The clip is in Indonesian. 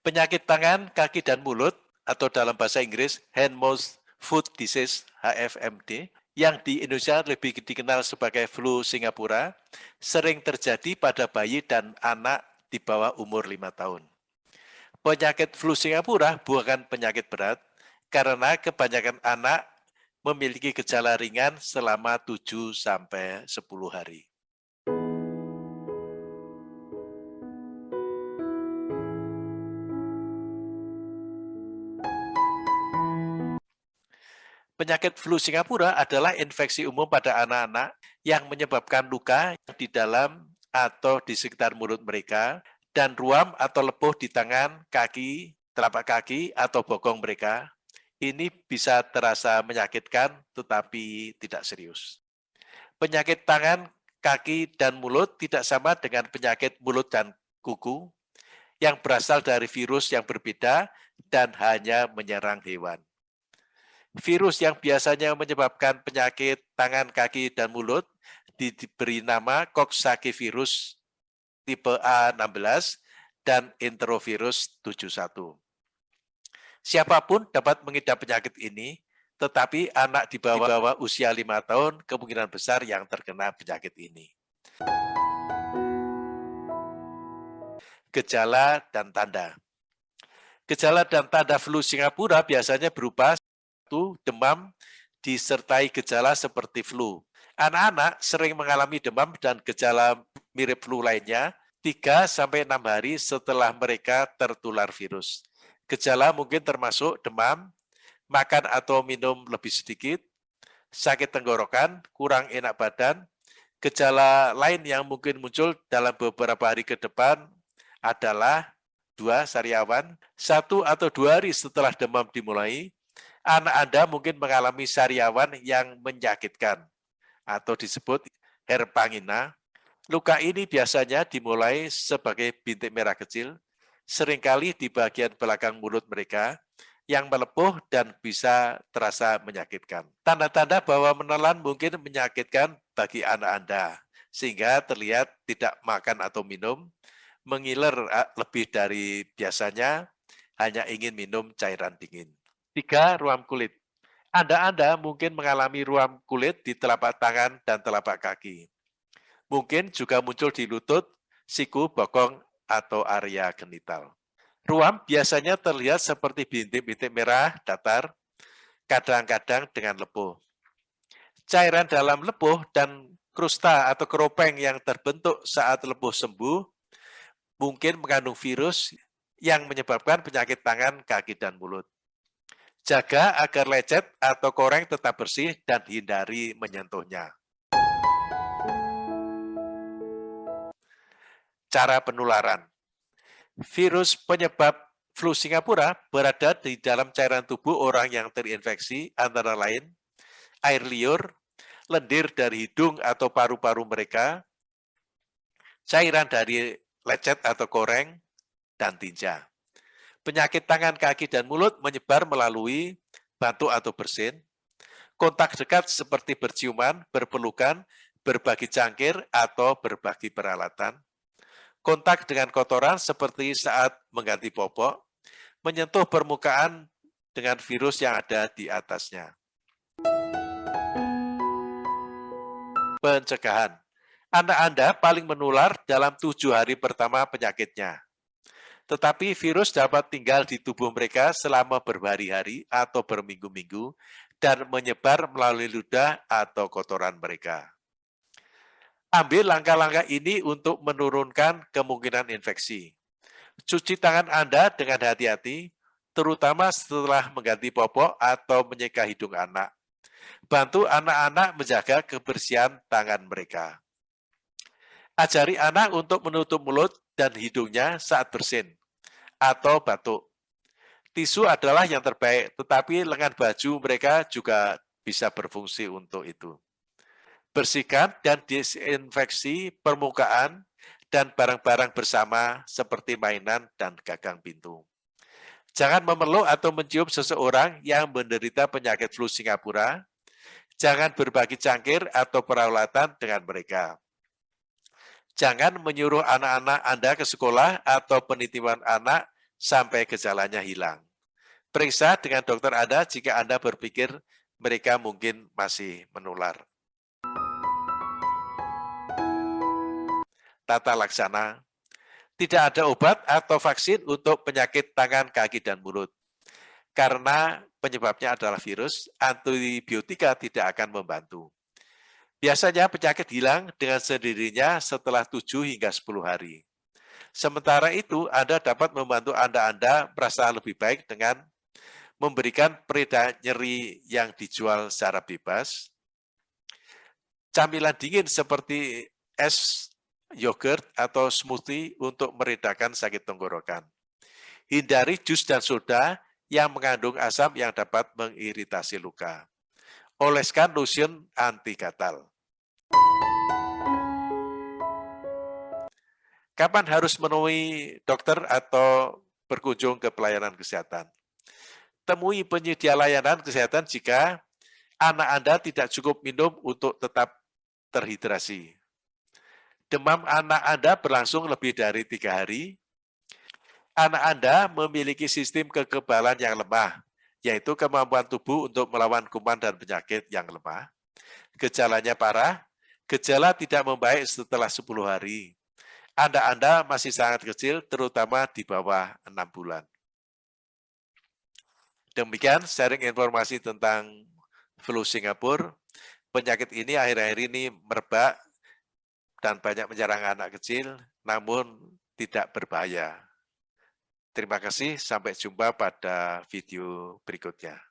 Penyakit tangan, kaki, dan mulut atau dalam bahasa Inggris hand, mouth, foot disease HFMD yang di Indonesia lebih dikenal sebagai flu Singapura sering terjadi pada bayi dan anak di bawah umur 5 tahun. Penyakit flu Singapura bukan penyakit berat karena kebanyakan anak memiliki gejala ringan selama 7 sampai 10 hari. Penyakit flu Singapura adalah infeksi umum pada anak-anak yang menyebabkan luka di dalam atau di sekitar mulut mereka dan ruam atau lepuh di tangan, kaki, telapak kaki, atau bokong mereka. Ini bisa terasa menyakitkan tetapi tidak serius. Penyakit tangan, kaki, dan mulut tidak sama dengan penyakit mulut dan kuku yang berasal dari virus yang berbeda dan hanya menyerang hewan. Virus yang biasanya menyebabkan penyakit tangan, kaki, dan mulut diberi nama Coxsackie virus tipe A16 dan enterovirus 71. Siapa pun dapat mengidap penyakit ini, tetapi anak di bawah, di bawah usia 5 tahun kemungkinan besar yang terkena penyakit ini. Gejala dan tanda Gejala dan tanda flu Singapura biasanya berupa satu, demam disertai gejala seperti flu. Anak-anak sering mengalami demam dan gejala mirip flu lainnya 3 sampai 6 hari setelah mereka tertular virus. Gejala mungkin termasuk demam, makan atau minum lebih sedikit, sakit tenggorokan, kurang enak badan. Gejala lain yang mungkin muncul dalam beberapa hari ke depan adalah dua sariawan, satu atau dua hari setelah demam dimulai, anak Anda mungkin mengalami sariawan yang menyakitkan atau disebut herpangina. Luka ini biasanya dimulai sebagai bintik merah kecil, sering kali di bagian belakang mulut mereka, yang melepuh dan bisa terasa menyakitkan. Tanda-tanda bahwa menelan mungkin menyakitkan bagi anak Anda, sehingga terlihat tidak makan atau minum, mengiler eh, lebih dari biasanya, hanya ingin minum cairan dingin. Tiga, ruam kulit. Anda-Anda mungkin mengalami ruam kulit di telapak tangan dan telapak kaki. Mungkin juga muncul di lutut, siku, bokong, atau area genital. Ruam biasanya terlihat seperti bintik-bintik merah datar, kadang-kadang dengan lepuh. Cairan dalam lepuh dan krusta atau keropeng yang terbentuk saat lepuh sembuh mungkin mengandung virus yang menyebabkan penyakit tangan, kaki, dan mulut. Jaga agar lecet atau koreng tetap bersih dan hindari menyentuhnya. Cara penularan. Virus penyebab flu Singapura berada di dalam cairan tubuh orang yang terinfeksi antara lain air liur, lendir dari hidung atau paru-paru mereka, cairan dari lecet atau koreng, dan tinja. Penyakit tangan, kaki, dan mulut menyebar melalui batuk atau bersin, kontak dekat seperti berciuman, berpelukan, berbagi cangkir, atau berbagi peralatan, kontak dengan kotoran seperti saat mengganti popok, menyentuh permukaan dengan virus yang ada di atasnya. Pencegahan. Anak Anda paling menular dalam tujuh hari pertama penyakitnya. Tetapi virus dapat tinggal di tubuh mereka selama berhari-hari atau berminggu-minggu dan menyebar melalui ludah atau kotoran mereka. Ambil langkah-langkah ini untuk menurunkan kemungkinan infeksi. Cuci tangan Anda dengan hati-hati, terutama setelah mengganti popok atau menyeka hidung anak. Bantu anak-anak menjaga kebersihan tangan mereka. Ajari anak untuk menutup mulut dan hidungnya saat bersin atau batuk. Tisu adalah yang terbaik, tetapi lengan baju mereka juga bisa berfungsi untuk itu. Bersihkan dan disinfeksi permukaan dan barang-barang bersama seperti mainan dan gagang pintu. Jangan memeluk atau mencium seseorang yang menderita penyakit flu Singapura. Jangan berbagi cangkir atau peralatan dengan mereka. Jangan menyuruh anak-anak Anda ke sekolah atau penitipan anak sampai gejalanya hilang. Periksa dengan dokter Anda jika Anda berpikir mereka mungkin masih menular. Tata laksana, tidak ada obat atau vaksin untuk penyakit tangan, kaki, dan mulut. Karena penyebabnya adalah virus, antibiotika tidak akan membantu. Biasanya penyakit hilang dengan sendirinya setelah 7 hingga 10 hari. Sementara itu, Anda dapat membantu Anda-Anda merasa lebih baik dengan memberikan pereda nyeri yang dijual secara bebas, camilan dingin seperti es yogurt atau smoothie untuk meredakan sakit tenggorokan. Hindari jus dan soda yang mengandung asam yang dapat mengiritasi luka. Oleskan lotion anti gatal. Kapan harus menemui dokter atau berkunjung ke pelayanan kesehatan? temui penyedia layanan kesehatan jika anak Anda tidak cukup minum untuk tetap terhidrasi. Demam anak Anda berlangsung lebih dari tiga hari. Anak Anda memiliki sistem kekebalan yang lemah, yaitu kemampuan tubuh untuk melawan kuman dan penyakit yang lemah. Gejalanya parah, gejala tidak membaik setelah 10 hari. Anda-Anda masih sangat kecil, terutama di bawah enam bulan. Demikian sharing informasi tentang flu Singapura. Penyakit ini akhir-akhir ini merebak dan banyak menyerang anak kecil, namun tidak berbahaya. Terima kasih, sampai jumpa pada video berikutnya.